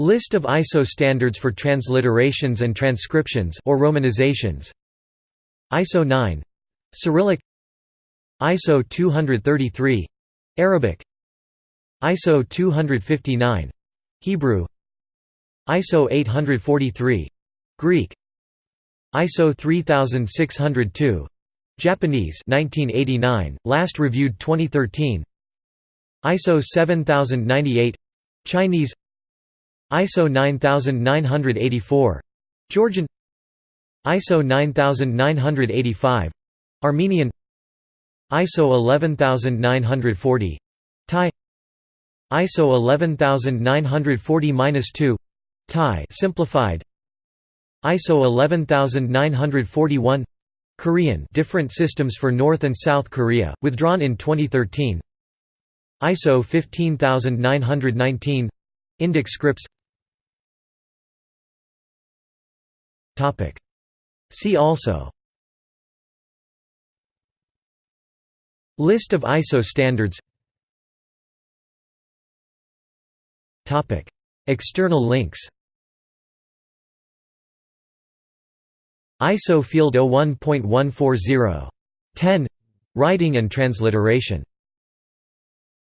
List of ISO standards for transliterations and transcriptions or romanizations. ISO 9 Cyrillic. ISO 233 Arabic. ISO 259 Hebrew. ISO 843 Greek. ISO 3602 Japanese 1989 last reviewed 2013 ISO 7098 Chinese ISO 9984 Georgian. ISO 9985 Armenian. ISO 11940 Thai. ISO 11940-2 Thai simplified. ISO 11941 Korean different systems for North and South Korea withdrawn in 2013 ISO 15919 Indic scripts See also. List of ISO standards. External links. ISO Field 01.140. 10 Writing and transliteration